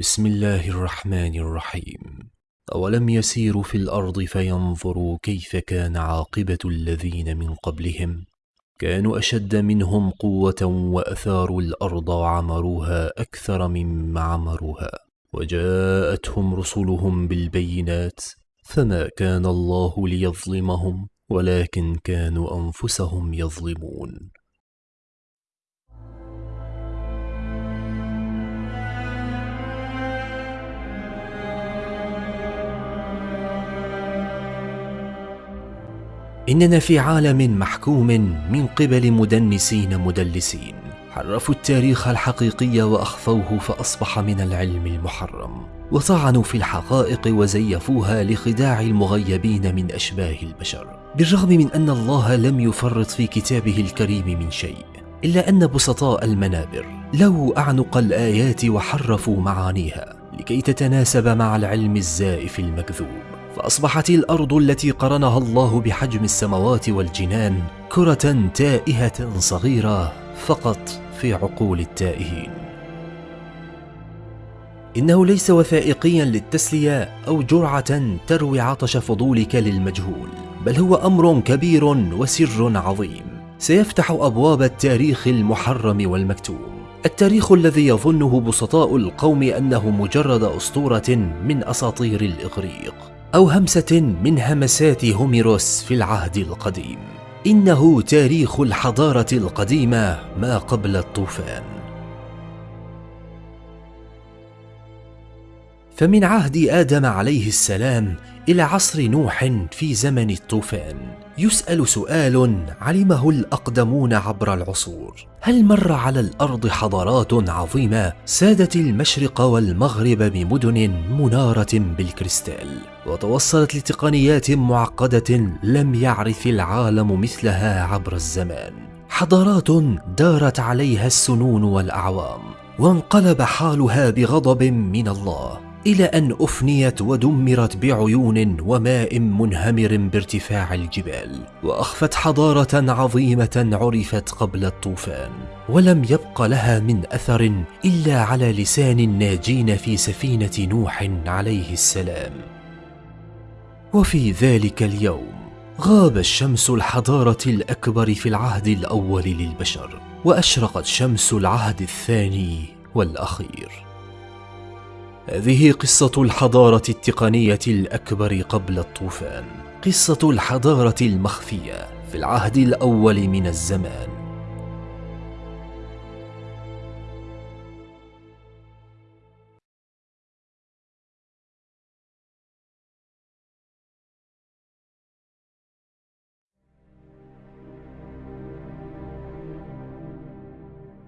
بسم الله الرحمن الرحيم. أولم يسيروا في الأرض فينظروا كيف كان عاقبة الذين من قبلهم؟ كانوا أشد منهم قوة وأثاروا الأرض وعمروها أكثر مما عمروها. وجاءتهم رسلهم بالبينات فما كان الله ليظلمهم ولكن كانوا أنفسهم يظلمون. إننا في عالم محكوم من قبل مدنسين مدلسين. حرفوا التاريخ الحقيقي وأخفوه فأصبح من العلم المحرم. وطعنوا في الحقائق وزيفوها لخداع المغيبين من أشباه البشر. بالرغم من أن الله لم يفرط في كتابه الكريم من شيء إلا أن بسطاء المنابر لو أعنق الآيات وحرفوا معانيها لكي تتناسب مع العلم الزائف المكذوب. فأصبحت الأرض التي قرنها الله بحجم السماوات والجنان كرة تائهة صغيرة فقط في عقول التائهين. إنه ليس وثائقيا للتسلية أو جرعة تروي عطش فضولك للمجهول بل هو أمر كبير وسر عظيم. سيفتح أبواب التاريخ المحرم والمكتوم. التاريخ الذي يظنه بسطاء القوم أنه مجرد أسطورة من أساطير الإغريق. أو همسة من همسات هوميروس في العهد القديم. إنه تاريخ الحضارة القديمة ما قبل الطوفان. فمن عهد آدم عليه السلام إلى عصر نوح في زمن الطوفان. يسأل سؤال علمه الأقدمون عبر العصور. هل مر على الأرض حضارات عظيمة سادت المشرق والمغرب بمدن منارة بالكريستال؟ وتوصلت لتقنيات معقدة لم يعرف العالم مثلها عبر الزمان. حضارات دارت عليها السنون والأعوام وانقلب حالها بغضب من الله. إلى أن أفنيت ودمرت بعيون وماء منهمر بارتفاع الجبال وأخفت حضارة عظيمة عرفت قبل الطوفان. ولم يبق لها من أثر إلا على لسان الناجين في سفينة نوح عليه السلام. وفي ذلك اليوم غاب الشمس الحضارة الأكبر في العهد الأول للبشر وأشرقت شمس العهد الثاني والأخير. هذه قصة الحضارة التقنية الأكبر قبل الطوفان. قصة الحضارة المخفية في العهد الأول من الزمان.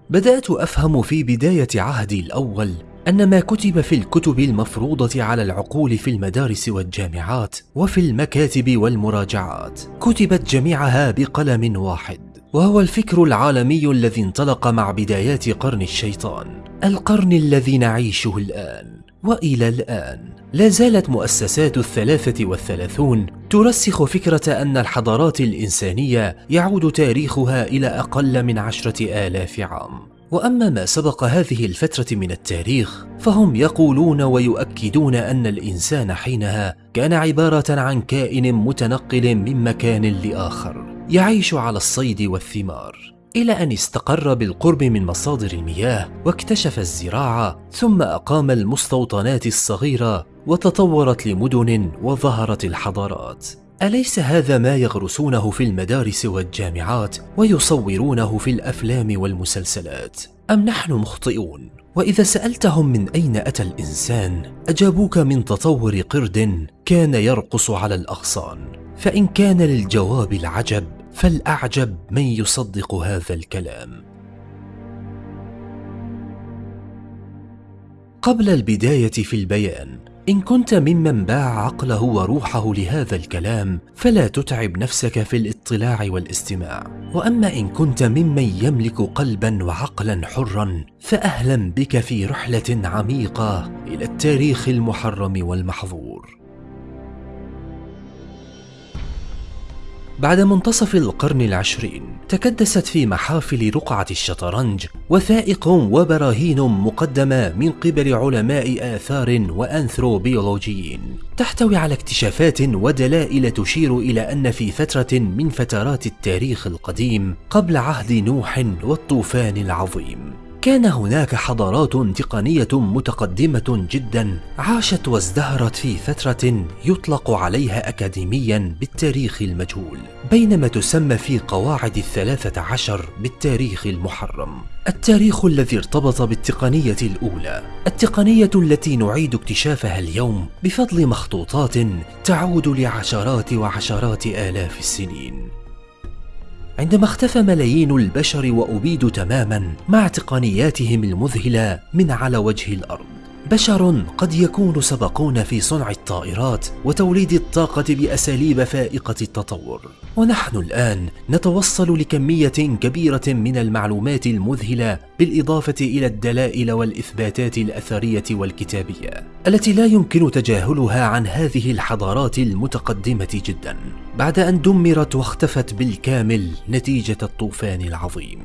بدأت أفهم في بداية عهدي الأول أن ما كتب في الكتب المفروضة على العقول في المدارس والجامعات وفي المكاتب والمراجعات كتبت جميعها بقلم واحد وهو الفكر العالمي الذي انطلق مع بدايات قرن الشيطان القرن الذي نعيشه الآن وإلى الآن. لا زالت مؤسسات الثلاثة والثلاثون ترسخ فكرة أن الحضارات الإنسانية يعود تاريخها إلى أقل من عشرة آلاف عام. وأما ما سبق هذه الفترة من التاريخ فهم يقولون ويؤكدون أن الإنسان حينها كان عبارة عن كائن متنقل من مكان لآخر يعيش على الصيد والثمار. إلى أن استقر بالقرب من مصادر المياه واكتشف الزراعة ثم أقام المستوطنات الصغيرة وتطورت لمدن وظهرت الحضارات. أليس هذا ما يغرسونه في المدارس والجامعات ويصورونه في الأفلام والمسلسلات؟ أم نحن مخطئون؟ وإذا سألتهم من أين أتى الإنسان أجابوك من تطور قرد كان يرقص على الأغصان فإن كان للجواب العجب فالأعجب من يصدق هذا الكلام قبل البداية في البيان إن كنت ممن باع عقله وروحه لهذا الكلام فلا تتعب نفسك في الاطلاع والاستماع. وأما إن كنت ممن يملك قلبا وعقلا حرا فأهلا بك في رحلة عميقة إلى التاريخ المحرم والمحظور. بعد منتصف القرن العشرين تكدست في محافل رقعة الشطرنج وثائق وبراهين مقدمة من قبل علماء آثار وأنثروبيولوجيين تحتوي على اكتشافات ودلائل تشير إلى أن في فترة من فترات التاريخ القديم قبل عهد نوح والطوفان العظيم. كان هناك حضارات تقنية متقدمة جدا عاشت وازدهرت في فترة يطلق عليها أكاديميا بالتاريخ المجهول بينما تسمى في قواعد الثلاثة عشر بالتاريخ المحرم. التاريخ الذي ارتبط بالتقنية الأولى التقنية التي نعيد اكتشافها اليوم بفضل مخطوطات تعود لعشرات وعشرات آلاف السنين. عندما اختفى ملايين البشر وأبيدوا تماما مع تقنياتهم المذهلة من على وجه الأرض. بشر قد يكونوا سبقونا في صنع الطائرات وتوليد الطاقة بأساليب فائقة التطور. ونحن الآن نتوصل لكمية كبيرة من المعلومات المذهلة بالإضافة إلى الدلائل والإثباتات الأثرية والكتابية التي لا يمكن تجاهلها عن هذه الحضارات المتقدمة جدا بعد أن دمرت واختفت بالكامل نتيجة الطوفان العظيم.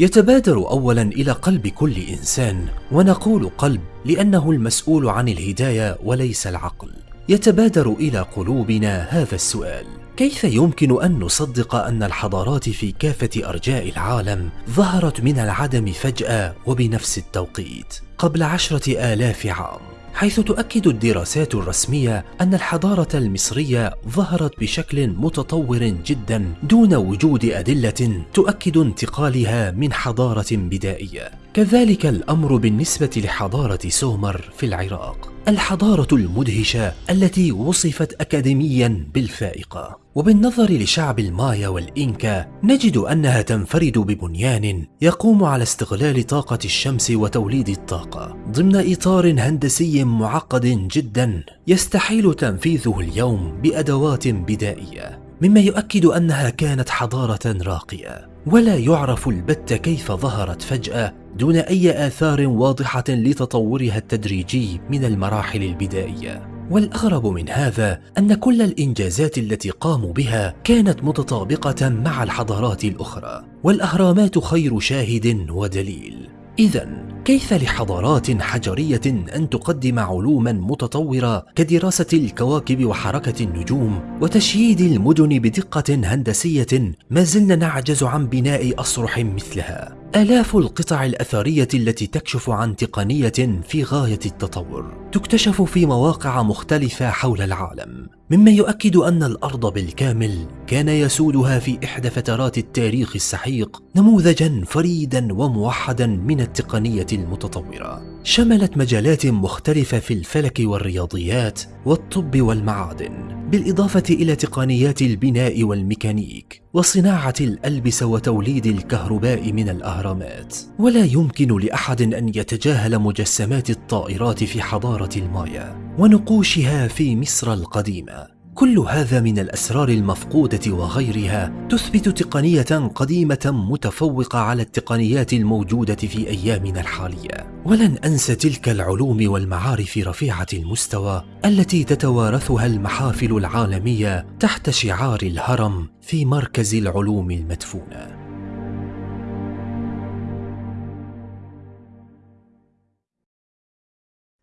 يتبادر اولا إلى قلب كل إنسان ونقول قلب لأنه المسؤول عن الهداية وليس العقل. يتبادر إلى قلوبنا هذا السؤال كيف يمكن أن نصدق أن الحضارات في كافة أرجاء العالم ظهرت من العدم فجأة وبنفس التوقيت؟ قبل عشرة آلاف عام. حيث تؤكد الدراسات الرسمية أن الحضارة المصرية ظهرت بشكل متطور جدا دون وجود أدلة تؤكد انتقالها من حضارة بدائية. كذلك الأمر بالنسبة لحضارة سومر في العراق. الحضارة المدهشة التي وصفت أكاديميا بالفائقة. وبالنظر لشعب المايا والإنكا نجد أنها تنفرد ببنيان يقوم على استغلال طاقة الشمس وتوليد الطاقة. ضمن إطار هندسي معقد جدا يستحيل تنفيذه اليوم بأدوات بدائية مما يؤكد أنها كانت حضارة راقية. ولا يعرف البت كيف ظهرت فجأة دون أي آثار واضحة لتطورها التدريجي من المراحل البدائية. والأغرب من هذا أن كل الإنجازات التي قاموا بها كانت متطابقة مع الحضارات الأخرى والأهرامات خير شاهد ودليل. إذا كيف لحضارات حجرية أن تقدم علوما متطورة كدراسة الكواكب وحركة النجوم وتشييد المدن بدقة هندسية ما زلنا نعجز عن بناء أصرح مثلها؟ آلاف القطع الأثرية التي تكشف عن تقنية في غاية التطور تكتشف في مواقع مختلفة حول العالم مما يؤكد أن الأرض بالكامل كان يسودها في إحدى فترات التاريخ السحيق نموذجا فريدا وموحدا من التقنية المتطورة. شملت مجالات مختلفة في الفلك والرياضيات والطب والمعادن بالإضافة إلى تقنيات البناء والميكانيك. وصناعة الألبسة وتوليد الكهرباء من الأهرامات. ولا يمكن لأحد أن يتجاهل مجسمات الطائرات في حضارة المايا ونقوشها في مصر القديمة. كل هذا من الأسرار المفقودة وغيرها تثبت تقنية قديمة متفوقة على التقنيات الموجودة في أيامنا الحالية. ولن انسى تلك العلوم والمعارف رفيعة المستوى التي تتوارثها المحافل العالمية تحت شعار الهرم في مركز العلوم المدفونة.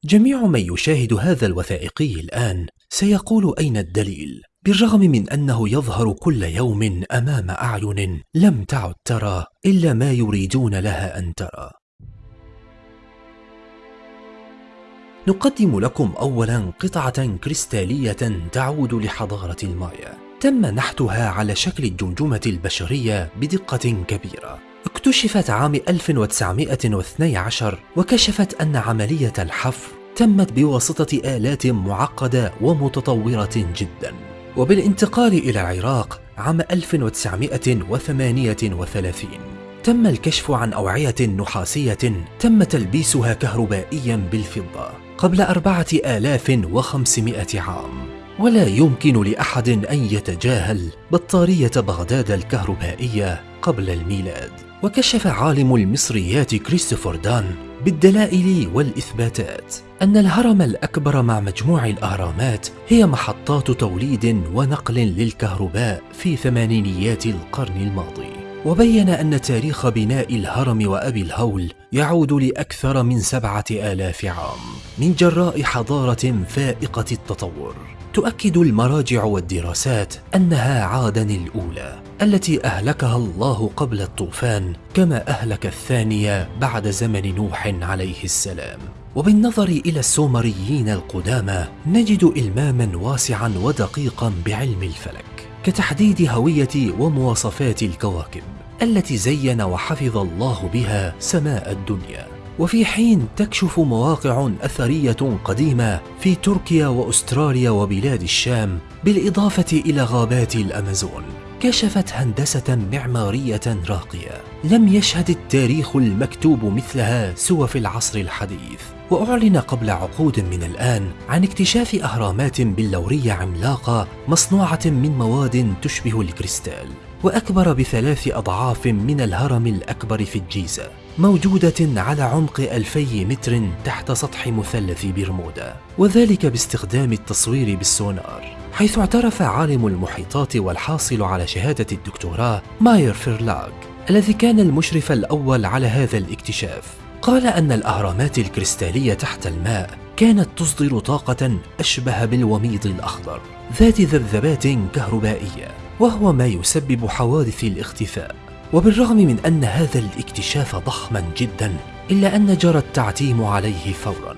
جميع من يشاهد هذا الوثائقي الآن سيقول أين الدليل؟ بالرغم من أنه يظهر كل يوم أمام أعين لم تعد ترى إلا ما يريدون لها أن ترى. نقدم لكم أولا قطعة كريستالية تعود لحضارة المايا. تم نحتها على شكل الجمجمة البشرية بدقة كبيرة. اكتشفت عام 1912 وكشفت أن عملية الحفر تمت بواسطة آلات معقدة ومتطورة جدا. وبالانتقال إلى العراق عام 1938 تم الكشف عن أوعية نحاسية تم تلبيسها كهربائيا بالفضة قبل أربعة آلاف وخمسمائة عام. ولا يمكن لأحد أن يتجاهل بطارية بغداد الكهربائية قبل الميلاد وكشف عالم المصريات كريستوفر دان بالدلائل والإثباتات أن الهرم الأكبر مع مجموع الأهرامات هي محطات توليد ونقل للكهرباء في ثمانينيات القرن الماضي. وبين أن تاريخ بناء الهرم وأبي الهول يعود لأكثر من سبعة آلاف عام من جراء حضارة فائقة التطور. تؤكد المراجع والدراسات أنها عادن الأولى التي أهلكها الله قبل الطوفان كما أهلك الثانية بعد زمن نوح عليه السلام. وبالنظر إلى السومريين القدامى نجد إلماما واسعا ودقيقا بعلم الفلك كتحديد هوية ومواصفات الكواكب التي زين وحفظ الله بها سماء الدنيا. وفي حين تكشف مواقع أثرية قديمة في تركيا وأستراليا وبلاد الشام بالإضافة إلى غابات الأمازون كشفت هندسة معمارية راقية. لم يشهد التاريخ المكتوب مثلها سوى في العصر الحديث وأعلن قبل عقود من الآن عن اكتشاف أهرامات بلورية عملاقة مصنوعة من مواد تشبه الكريستال. وأكبر بثلاث أضعاف من الهرم الأكبر في الجيزة موجودة على عمق ألفي متر تحت سطح مثلث برمودا وذلك باستخدام التصوير بالسونار حيث اعترف عالم المحيطات والحاصل على شهادة الدكتوراه ماير فيرلاغ الذي كان المشرف الأول على هذا الاكتشاف. قال أن الأهرامات الكريستالية تحت الماء كانت تصدر طاقة أشبه بالوميض الأخضر ذات ذبذبات كهربائية. وهو ما يسبب حوادث الاختفاء. وبالرغم من أن هذا الاكتشاف ضخما جدا إلا أن جرى التعتيم عليه فورا.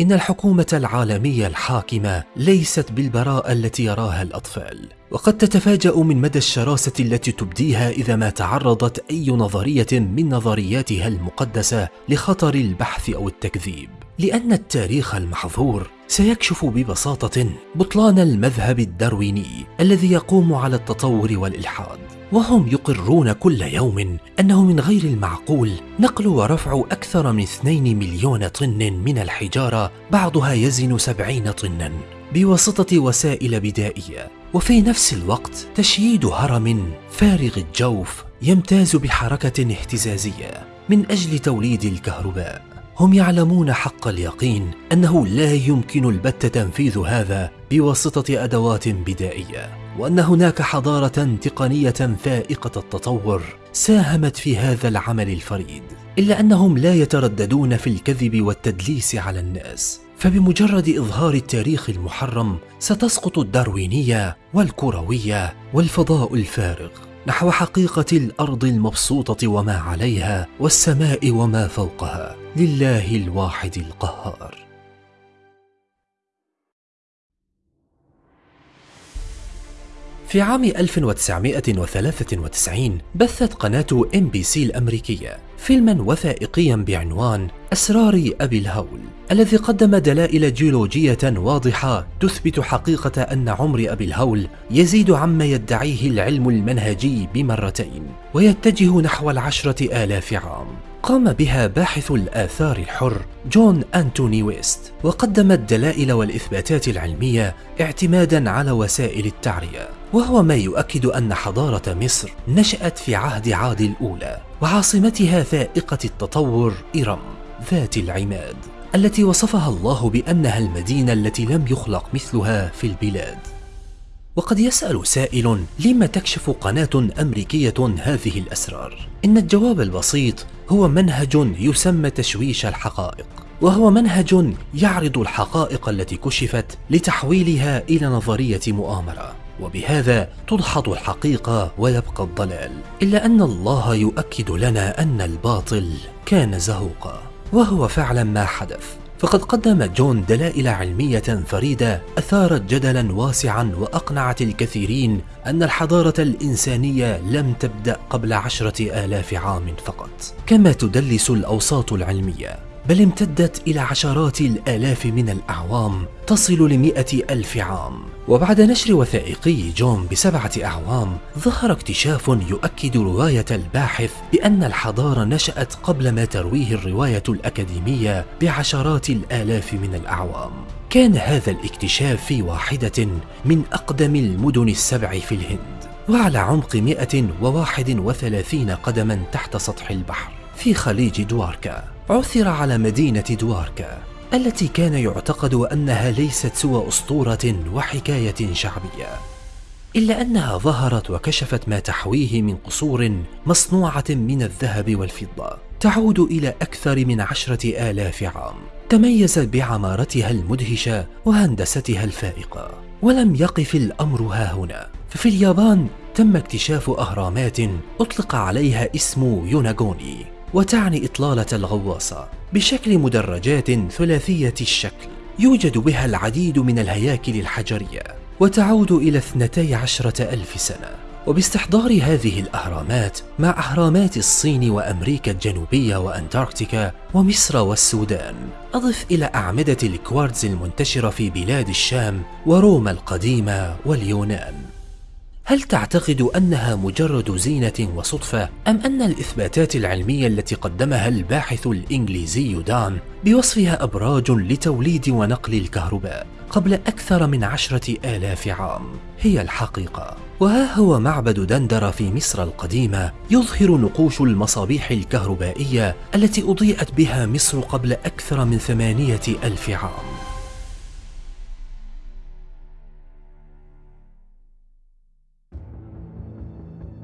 إن الحكومة العالمية الحاكمة ليست بالبراءة التي يراها الأطفال وقد تتفاجأ من مدى الشراسة التي تبديها إذا ما تعرضت أي نظرية من نظرياتها المقدسة لخطر البحث أو التكذيب. لأن التاريخ المحظور سيكشف ببساطة بطلان المذهب الدارويني الذي يقوم على التطور والإلحاد وهم يقرون كل يوم أنه من غير المعقول نقل ورفع أكثر من 2 مليون طن من الحجارة بعضها يزن 70 طنا بواسطة وسائل بدائية وفي نفس الوقت تشييد هرم فارغ الجوف يمتاز بحركة اهتزازية من أجل توليد الكهرباء. هم يعلمون حق اليقين أنه لا يمكن البت تنفيذ هذا بواسطة أدوات بدائية وأن هناك حضارة تقنية فائقة التطور ساهمت في هذا العمل الفريد إلا أنهم لا يترددون في الكذب والتدليس على الناس. فبمجرد إظهار التاريخ المحرم ستسقط الداروينية والكروية والفضاء الفارغ نحو حقيقة الأرض المبسوطة وما عليها والسماء وما فوقها. لله الواحد القهار. في عام 1993 بثت قناة إم بي سي الأمريكية فيلما وثائقيا بعنوان أسرار أبي الهول الذي قدم دلائل جيولوجية واضحة تثبت حقيقة أن عمر أبي الهول يزيد عما يدعيه العلم المنهجي بمرتين ويتجه نحو العشرة آلاف عام. قام بها باحث الآثار الحر جون أنتوني ويست وقدم الدلائل والإثباتات العلمية اعتمادا على وسائل التعرية. وهو ما يؤكد أن حضارة مصر نشأت في عهد عاد الأولى وعاصمتها فائقة التطور إرم ذات العماد التي وصفها الله بأنها المدينة التي لم يخلق مثلها في البلاد. وقد يسأل سائل لما تكشف قناة أمريكية هذه الأسرار؟ إن الجواب البسيط هو منهج يسمى تشويش الحقائق وهو منهج يعرض الحقائق التي كشفت لتحويلها إلى نظرية مؤامرة وبهذا تدحض الحقيقة ويبقى الضلال إلا أن الله يؤكد لنا أن الباطل كان زهوقا وهو فعلا ما حدث فقد قدم جون دلائل علمية فريدة أثارت جدلا واسعا وأقنعت الكثيرين أن الحضارة الإنسانية لم تبدأ قبل عشرة آلاف عام فقط. كما تدلس الأوساط العلمية بل امتدت إلى عشرات الآلاف من الأعوام تصل لمئة ألف عام. وبعد نشر وثائقي جون بسبعة أعوام ظهر اكتشاف يؤكد رواية الباحث بأن الحضارة نشأت قبل ما ترويه الرواية الأكاديمية بعشرات الآلاف من الأعوام. كان هذا الاكتشاف في واحدة من أقدم المدن السبع في الهند وعلى عمق 131 قدما تحت سطح البحر في خليج دواركا. عثر على مدينة دواركا. التي كان يعتقد أنها ليست سوى أسطورة وحكاية شعبية إلا أنها ظهرت وكشفت ما تحويه من قصور مصنوعة من الذهب والفضة تعود إلى أكثر من عشرة آلاف عام. تميزت بعمارتها المدهشة وهندستها الفائقة ولم يقف الأمر ها هنا. ففي اليابان تم اكتشاف أهرامات أطلق عليها اسم يوناغوني. وتعني إطلالة الغواصة بشكل مدرجات ثلاثية الشكل يوجد بها العديد من الهياكل الحجرية وتعود إلى اثنتي عشرة ألف سنة. وباستحضار هذه الأهرامات مع أهرامات الصين وأمريكا الجنوبية وأنتاركتيكا ومصر والسودان أضف إلى أعمدة الكوارتز المنتشرة في بلاد الشام وروما القديمة واليونان. هل تعتقد أنها مجرد زينة وصدفة أم أن الإثباتات العلمية التي قدمها الباحث الإنجليزي دان بوصفها أبراج لتوليد ونقل الكهرباء قبل أكثر من عشرة آلاف عام؟ هي الحقيقة. وها هو معبد دندرة في مصر القديمة يظهر نقوش المصابيح الكهربائية التي أضيئت بها مصر قبل أكثر من ثمانية ألف عام.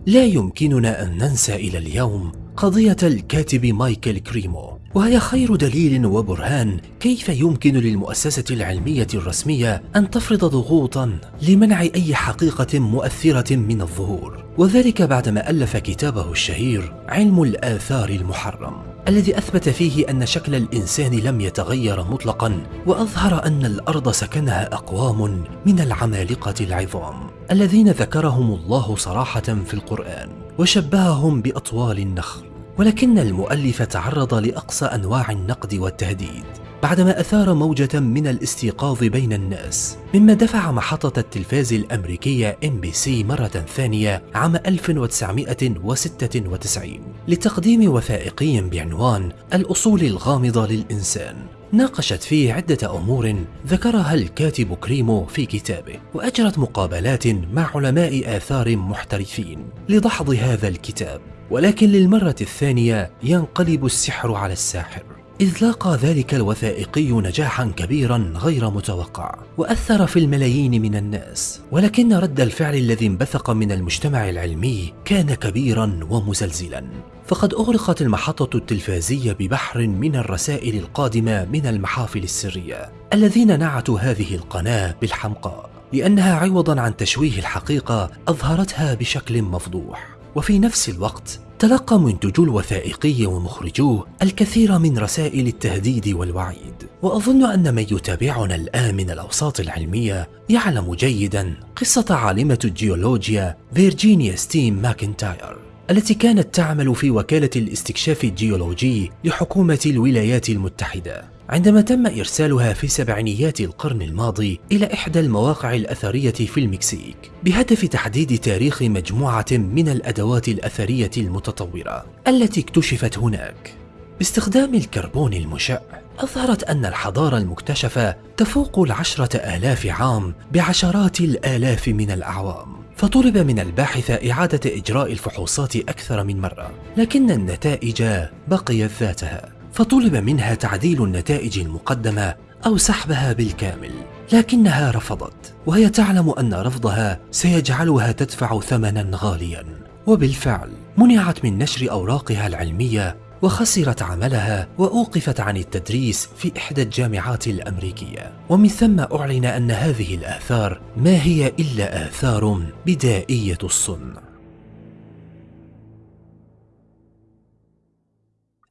لا يمكننا أن ننسى إلى اليوم قضية الكاتب مايكل كريمو وهي خير دليل وبرهان كيف يمكن للمؤسسة العلمية الرسمية أن تفرض ضغوطا لمنع أي حقيقة مؤثرة من الظهور. وذلك بعدما ألف كتابه الشهير علم الآثار المحرم الذي أثبت فيه أن شكل الإنسان لم يتغير مطلقا وأظهر أن الأرض سكنها أقوام من العمالقة العظام. الذين ذكرهم الله صراحة في القرآن وشبههم بأطوال النخل ولكن المؤلف تعرض لأقصى أنواع النقد والتهديد بعدما أثار موجة من الاستيقاظ بين الناس مما دفع محطة التلفاز الأمريكية سي مرة ثانية عام 1996 لتقديم وثائقي بعنوان الأصول الغامضة للإنسان. ناقشت فيه عدة أمور ذكرها الكاتب كريمو في كتابه وأجرت مقابلات مع علماء آثار محترفين لدحض هذا الكتاب ولكن للمرة الثانية ينقلب السحر على الساحر. إذ لاقى ذلك الوثائقي نجاحا كبيرا غير متوقع وأثر في الملايين من الناس. ولكن رد الفعل الذي انبثق من المجتمع العلمي كان كبيرا ومزلزلا. فقد أغرقت المحطة التلفازية ببحر من الرسائل القادمة من المحافل السرية الذين نعتوا هذه القناة بالحمقاء لأنها عوضا عن تشويه الحقيقة أظهرتها بشكل مفضوح. وفي نفس الوقت تلقى منتجو الوثائقي ومخرجوه الكثير من رسائل التهديد والوعيد. وأظن أن من يتابعنا الآن من الأوساط العلمية يعلم جيدا قصة عالمة الجيولوجيا فيرجينيا ستيم ماكنتاير التي كانت تعمل في وكالة الاستكشاف الجيولوجي لحكومة الولايات المتحدة. عندما تم إرسالها في سبعينيات القرن الماضي إلى إحدى المواقع الأثرية في المكسيك بهدف تحديد تاريخ مجموعة من الأدوات الأثرية المتطورة التي اكتشفت هناك. باستخدام الكربون المشع أظهرت أن الحضارة المكتشفة تفوق العشرة آلاف عام بعشرات الآلاف من الأعوام فطلب من الباحث إعادة إجراء الفحوصات أكثر من مرة لكن النتائج بقيت ذاتها. فطلب منها تعديل النتائج المقدمة أو سحبها بالكامل لكنها رفضت وهي تعلم أن رفضها سيجعلها تدفع ثمنا غاليا. وبالفعل منعت من نشر أوراقها العلمية وخسرت عملها وأوقفت عن التدريس في إحدى الجامعات الأمريكية. ومن ثم أعلن أن هذه الآثار ما هي إلا آثار بدائية الصنع.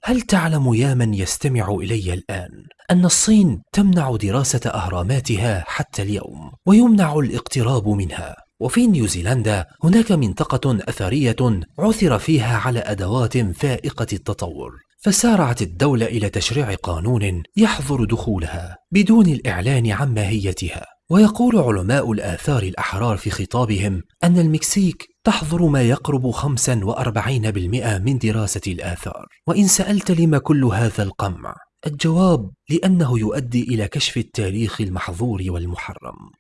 هل تعلم يا من يستمع إلي الآن أن الصين تمنع دراسة أهراماتها حتى اليوم ويمنع الاقتراب منها؟ وفي نيوزيلندا هناك منطقة أثرية عثر فيها على أدوات فائقة التطور فسارعت الدولة إلى تشريع قانون يحظر دخولها بدون الإعلان عن ماهيتها. ويقول علماء الآثار الأحرار في خطابهم أن المكسيك تحظر ما يقرب 45% من دراسة الآثار. وإن سألت لما كل هذا القمع؟ الجواب لأنه يؤدي إلى كشف التاريخ المحظور والمحرم.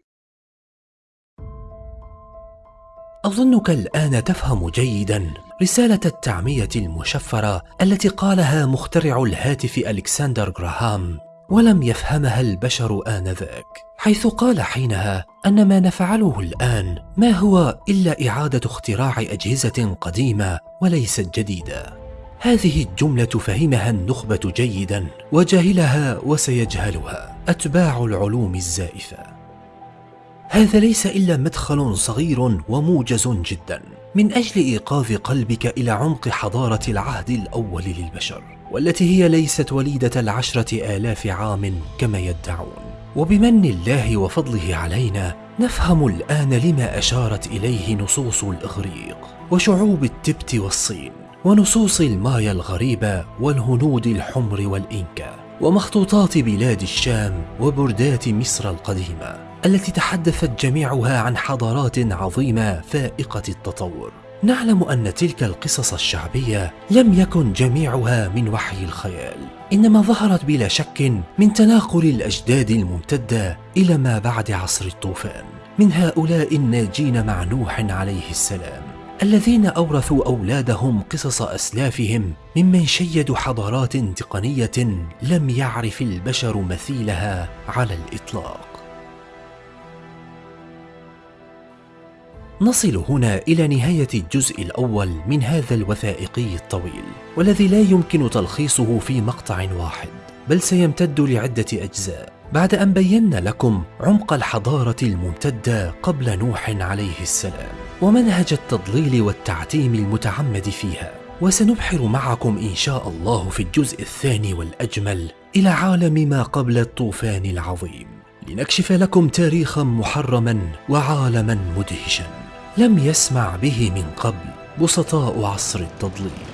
أظنك الآن تفهم جيدا رسالة التعمية المشفرة التي قالها مخترع الهاتف ألكسندر جراهام ولم يفهمها البشر آنذاك حيث قال حينها أن ما نفعله الآن ما هو إلا إعادة اختراع أجهزة قديمة وليست جديدة. هذه الجملة فهمها النخبة جيدا وجهلها وسيجهلها أتباع العلوم الزائفة. هذا ليس إلا مدخل صغير وموجز جدا. من أجل إيقاظ قلبك إلى عمق حضارة العهد الأول للبشر والتي هي ليست وليدة العشرة آلاف عام كما يدعون. وبمن الله وفضله علينا نفهم الآن لما أشارت إليه نصوص الإغريق وشعوب التبت والصين ونصوص المايا الغريبة والهنود الحمر والإنكا ومخطوطات بلاد الشام وبردات مصر القديمة. التي تحدثت جميعها عن حضارات عظيمة فائقة التطور. نعلم أن تلك القصص الشعبية لم يكن جميعها من وحي الخيال. إنما ظهرت بلا شك من تناقل الأجداد الممتدة إلى ما بعد عصر الطوفان من هؤلاء الناجين مع نوح عليه السلام الذين أورثوا أولادهم قصص أسلافهم ممن شيدوا حضارات تقنية لم يعرف البشر مثيلها على الإطلاق. نصل هنا إلى نهاية الجزء الأول من هذا الوثائقي الطويل والذي لا يمكن تلخيصه في مقطع واحد بل سيمتد لعدة أجزاء. بعد أن بينا لكم عمق الحضارة الممتدة قبل نوح عليه السلام ومنهج التضليل والتعتيم المتعمد فيها. وسنبحر معكم إن شاء الله في الجزء الثاني والأجمل إلى عالم ما قبل الطوفان العظيم. لنكشف لكم تاريخا محرما وعالما مدهشا. لم يسمع به من قبل بسطاء عصر التضليل.